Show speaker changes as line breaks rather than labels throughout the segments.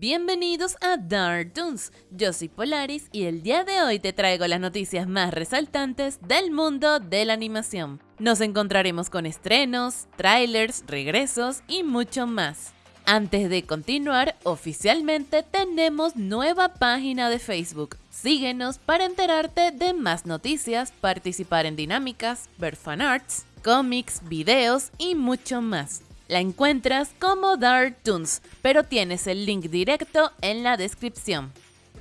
Bienvenidos a Dark Toons, yo soy Polaris y el día de hoy te traigo las noticias más resaltantes del mundo de la animación. Nos encontraremos con estrenos, trailers, regresos y mucho más. Antes de continuar, oficialmente tenemos nueva página de Facebook. Síguenos para enterarte de más noticias, participar en dinámicas, ver fanarts, cómics, videos y mucho más. La encuentras como Dark Toons, pero tienes el link directo en la descripción.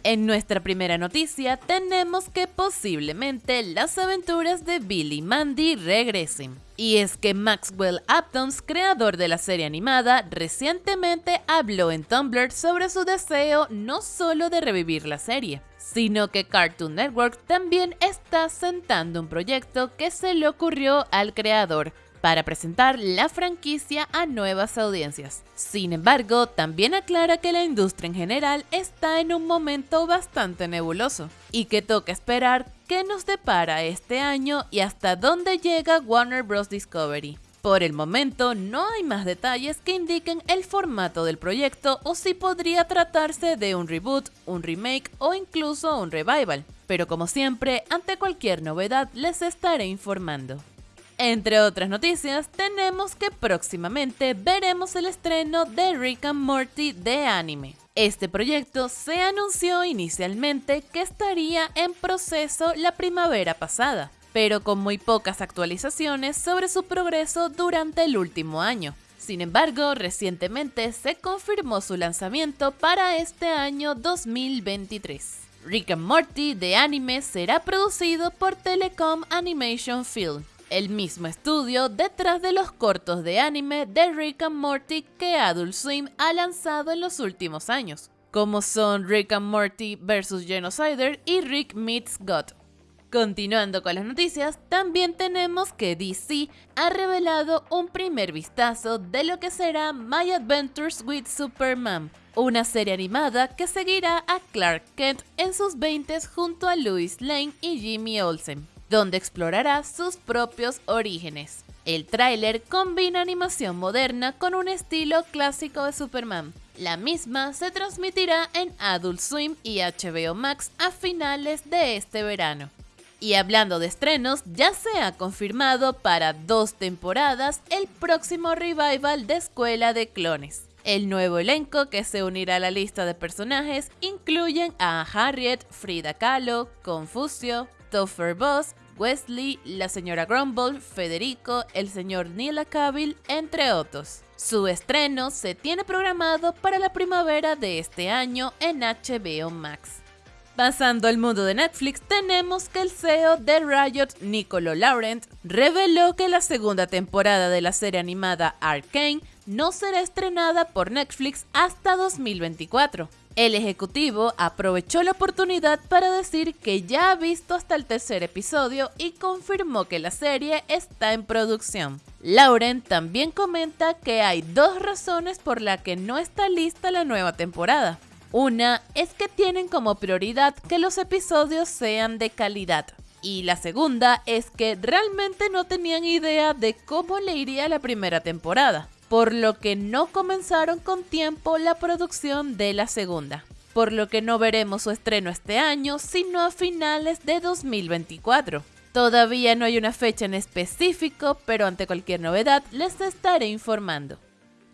En nuestra primera noticia tenemos que posiblemente las aventuras de Billy Mandy regresen. Y es que Maxwell Aptons, creador de la serie animada, recientemente habló en Tumblr sobre su deseo no solo de revivir la serie, sino que Cartoon Network también está sentando un proyecto que se le ocurrió al creador, para presentar la franquicia a nuevas audiencias. Sin embargo, también aclara que la industria en general está en un momento bastante nebuloso y que toca esperar qué nos depara este año y hasta dónde llega Warner Bros. Discovery. Por el momento no hay más detalles que indiquen el formato del proyecto o si podría tratarse de un reboot, un remake o incluso un revival. Pero como siempre, ante cualquier novedad les estaré informando. Entre otras noticias, tenemos que próximamente veremos el estreno de Rick and Morty de anime. Este proyecto se anunció inicialmente que estaría en proceso la primavera pasada, pero con muy pocas actualizaciones sobre su progreso durante el último año. Sin embargo, recientemente se confirmó su lanzamiento para este año 2023. Rick and Morty de anime será producido por Telecom Animation Film, el mismo estudio detrás de los cortos de anime de Rick and Morty que Adult Swim ha lanzado en los últimos años, como son Rick and Morty vs. Genocider y Rick Meets God. Continuando con las noticias, también tenemos que DC ha revelado un primer vistazo de lo que será My Adventures with Superman, una serie animada que seguirá a Clark Kent en sus 20 junto a Lois Lane y Jimmy Olsen donde explorará sus propios orígenes. El tráiler combina animación moderna con un estilo clásico de Superman. La misma se transmitirá en Adult Swim y HBO Max a finales de este verano. Y hablando de estrenos, ya se ha confirmado para dos temporadas el próximo revival de Escuela de Clones. El nuevo elenco que se unirá a la lista de personajes incluyen a Harriet, Frida Kahlo, Confucio, Topher Boss, Wesley, la señora Grumble, Federico, el señor Neil Cavill, entre otros. Su estreno se tiene programado para la primavera de este año en HBO Max. Pasando al mundo de Netflix, tenemos que el CEO de Riot, Nicolo Laurent, reveló que la segunda temporada de la serie animada Arcane no será estrenada por Netflix hasta 2024. El ejecutivo aprovechó la oportunidad para decir que ya ha visto hasta el tercer episodio y confirmó que la serie está en producción. Lauren también comenta que hay dos razones por las que no está lista la nueva temporada. Una es que tienen como prioridad que los episodios sean de calidad. Y la segunda es que realmente no tenían idea de cómo le iría la primera temporada por lo que no comenzaron con tiempo la producción de la segunda, por lo que no veremos su estreno este año, sino a finales de 2024. Todavía no hay una fecha en específico, pero ante cualquier novedad les estaré informando.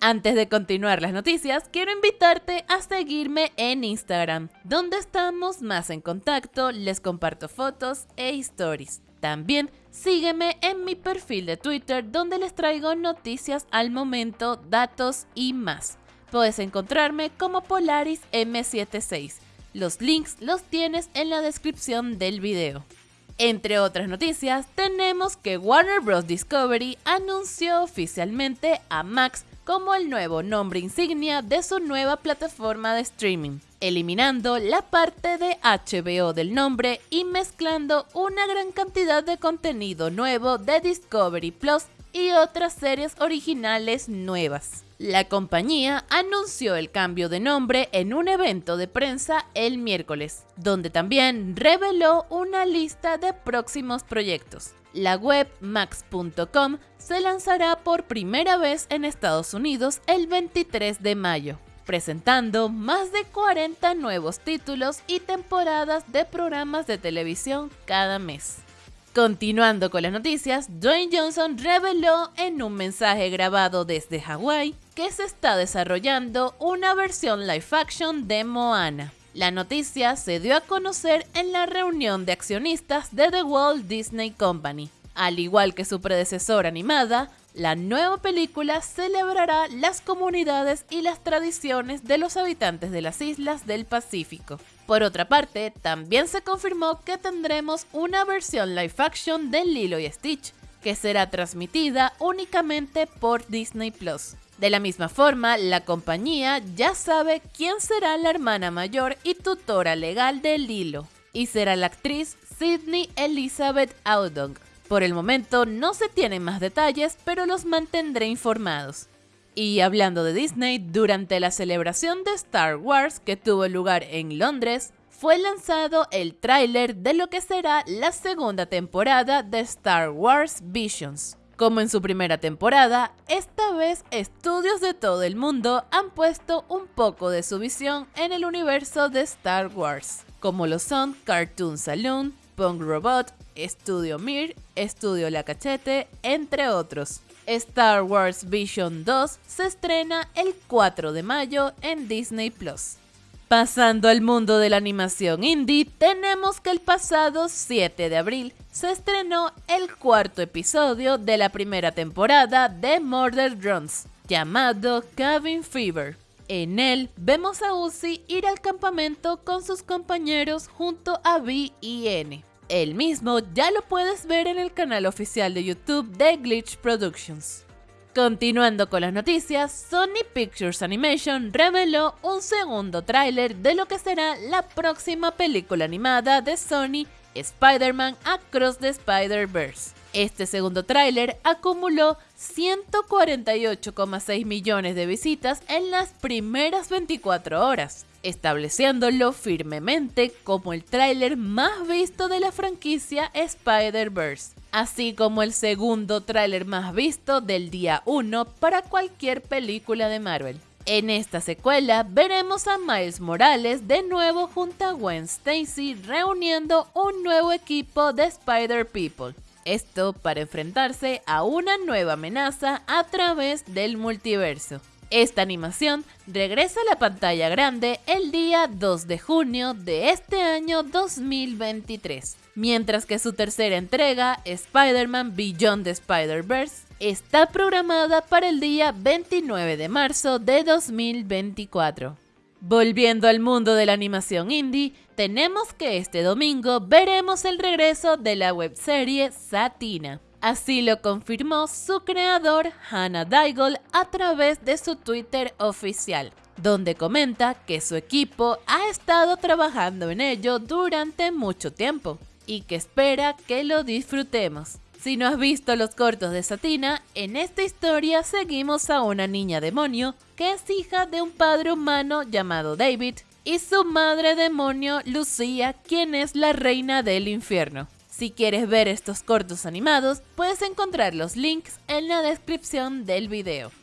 Antes de continuar las noticias, quiero invitarte a seguirme en Instagram, donde estamos más en contacto, les comparto fotos e stories. También sígueme en mi perfil de Twitter donde les traigo noticias al momento, datos y más. Puedes encontrarme como Polaris M76. Los links los tienes en la descripción del video. Entre otras noticias, tenemos que Warner Bros. Discovery anunció oficialmente a Max como el nuevo nombre insignia de su nueva plataforma de streaming eliminando la parte de HBO del nombre y mezclando una gran cantidad de contenido nuevo de Discovery Plus y otras series originales nuevas. La compañía anunció el cambio de nombre en un evento de prensa el miércoles, donde también reveló una lista de próximos proyectos. La web max.com se lanzará por primera vez en Estados Unidos el 23 de mayo. presentando más de 40 nuevos títulos y temporadas de programas de televisión cada mes. Continuando con las noticias, Dwayne Johnson reveló en un mensaje grabado desde Hawái que se está desarrollando una versión live action de Moana. La noticia se dio a conocer en la reunión de accionistas de The Walt Disney Company. Al igual que su predecesora animada, la nueva película celebrará las comunidades y las tradiciones de los habitantes de las islas del Pacífico. Por otra parte, también se confirmó que tendremos una versión live action de Lilo y Stitch, que será transmitida únicamente por Disney Plus. De la misma forma, la compañía ya sabe quién será la hermana mayor y tutora legal de Lilo, y será la actriz Sydney Elizabeth Audong, por el momento no se tienen más detalles, pero los mantendré informados. Y hablando de Disney, durante la celebración de Star Wars que tuvo lugar en Londres, fue lanzado el tráiler de lo que será la segunda temporada de Star Wars Visions. Como en su primera temporada, esta vez estudios de todo el mundo han puesto un poco de su visión en el universo de Star Wars, como lo son Cartoon Saloon, Punk Robot, Estudio Mir, Estudio La Cachete, entre otros. Star Wars Vision 2 se estrena el 4 de mayo en Disney Plus. Pasando al mundo de la animación indie, tenemos que el pasado 7 de abril se estrenó el cuarto episodio de la primera temporada de Murder Drones, llamado Cabin Fever. En él vemos a Uzi ir al campamento con sus compañeros junto a B y N. El mismo ya lo puedes ver en el canal oficial de YouTube de Glitch Productions. Continuando con las noticias, Sony Pictures Animation reveló un segundo tráiler de lo que será la próxima película animada de Sony, Spider-Man Across the Spider-Verse. Este segundo tráiler acumuló 148,6 millones de visitas en las primeras 24 horas, estableciéndolo firmemente como el tráiler más visto de la franquicia Spider-Verse, así como el segundo tráiler más visto del día 1 para cualquier película de Marvel. En esta secuela veremos a Miles Morales de nuevo junto a Gwen Stacy reuniendo un nuevo equipo de Spider People esto para enfrentarse a una nueva amenaza a través del multiverso. Esta animación regresa a la pantalla grande el día 2 de junio de este año 2023, mientras que su tercera entrega, Spider-Man Beyond the Spider-Verse, está programada para el día 29 de marzo de 2024. Volviendo al mundo de la animación indie, tenemos que este domingo veremos el regreso de la webserie Satina. Así lo confirmó su creador Hannah Daigle a través de su Twitter oficial, donde comenta que su equipo ha estado trabajando en ello durante mucho tiempo y que espera que lo disfrutemos. Si no has visto los cortos de Satina, en esta historia seguimos a una niña demonio que es hija de un padre humano llamado David y su madre demonio Lucía, quien es la reina del infierno. Si quieres ver estos cortos animados, puedes encontrar los links en la descripción del video.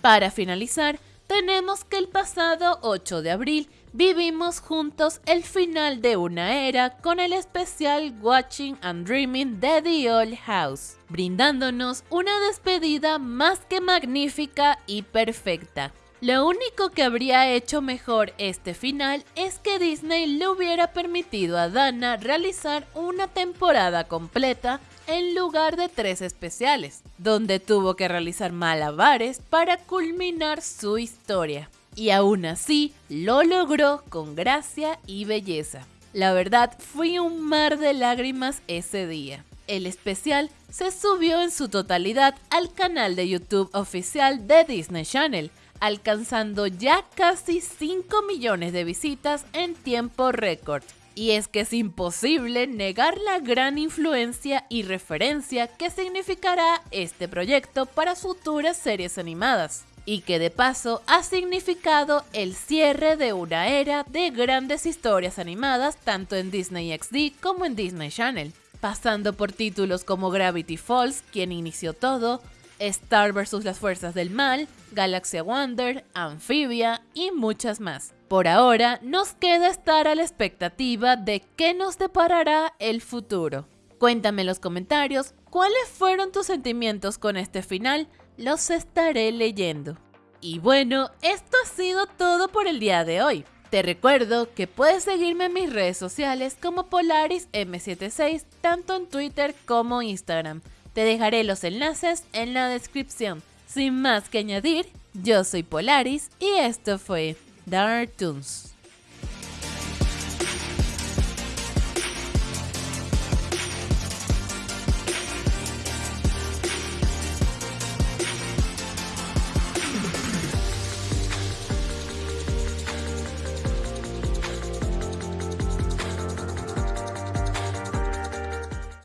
Para finalizar, tenemos que el pasado 8 de abril vivimos juntos el final de una era con el especial Watching and Dreaming de The Old House, brindándonos una despedida más que magnífica y perfecta. Lo único que habría hecho mejor este final es que Disney le hubiera permitido a Dana realizar una temporada completa en lugar de tres especiales, donde tuvo que realizar malabares para culminar su historia y aún así lo logró con gracia y belleza. La verdad fue un mar de lágrimas ese día. El especial se subió en su totalidad al canal de YouTube oficial de Disney Channel, alcanzando ya casi 5 millones de visitas en tiempo récord. Y es que es imposible negar la gran influencia y referencia que significará este proyecto para futuras series animadas y que de paso ha significado el cierre de una era de grandes historias animadas tanto en Disney XD como en Disney Channel, pasando por títulos como Gravity Falls, quien inició todo, Star vs las Fuerzas del Mal, Galaxia Wonder, Amphibia y muchas más. Por ahora, nos queda estar a la expectativa de qué nos deparará el futuro. Cuéntame en los comentarios cuáles fueron tus sentimientos con este final, los estaré leyendo. Y bueno, esto ha sido todo por el día de hoy. Te recuerdo que puedes seguirme en mis redes sociales como Polaris M76, tanto en Twitter como Instagram. Te dejaré los enlaces en la descripción. Sin más que añadir, yo soy Polaris y esto fue Dark Toons.